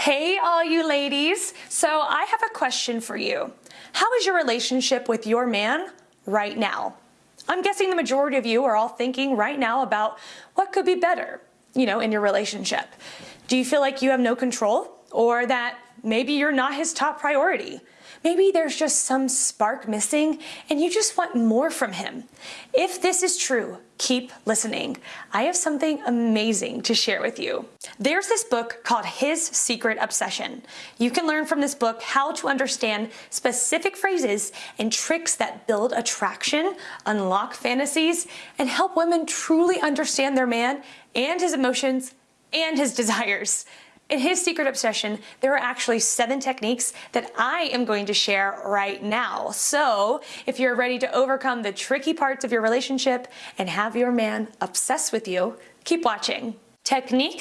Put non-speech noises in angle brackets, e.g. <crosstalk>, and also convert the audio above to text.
Hey, all you ladies. So I have a question for you. How is your relationship with your man right now? I'm guessing the majority of you are all thinking right now about what could be better, you know, in your relationship. Do you feel like you have no control or that maybe you're not his top priority? Maybe there's just some spark missing and you just want more from him. If this is true, keep listening. I have something amazing to share with you. There's this book called His Secret Obsession. You can learn from this book how to understand specific phrases and tricks that build attraction, unlock fantasies, and help women truly understand their man and his emotions and his <laughs> desires. In his secret obsession, there are actually seven techniques that I am going to share right now. So if you're ready to overcome the tricky parts of your relationship and have your man obsessed with you, keep watching. Technique